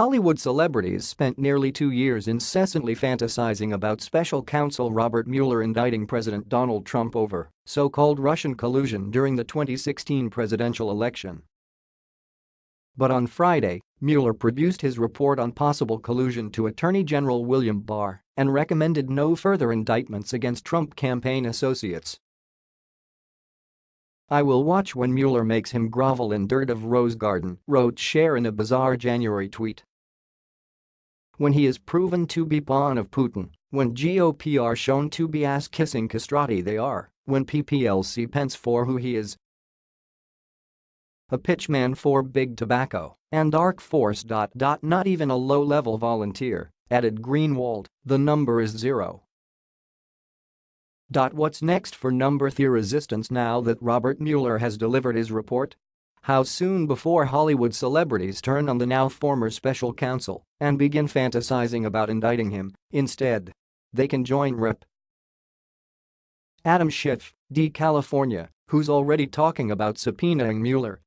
Hollywood celebrities spent nearly two years incessantly fantasizing about special counsel Robert Mueller indicting President Donald Trump over so-called Russian collusion during the 2016 presidential election. But on Friday, Mueller produced his report on possible collusion to Attorney General William Barr and recommended no further indictments against Trump campaign associates. I will watch when Mueller makes him grovel in dirt of Rose Garden, wrote Cher in a bizarre January tweet. When he is proven to be pawn of Putin, when GOP are shown to be ass-kissing castrati they are, when PPLC Pence for who he is, a pitchman for Big Tobacco, and Dark Force. Not even a low-level volunteer, added Greenwald, the number is zero. What's next for number theory resistance now that Robert Mueller has delivered his report? How soon before Hollywood celebrities turn on the now former special counsel and begin fantasizing about indicting him, instead? They can join Rep. Adam Schiff, D. California, who's already talking about subpoenaing Mueller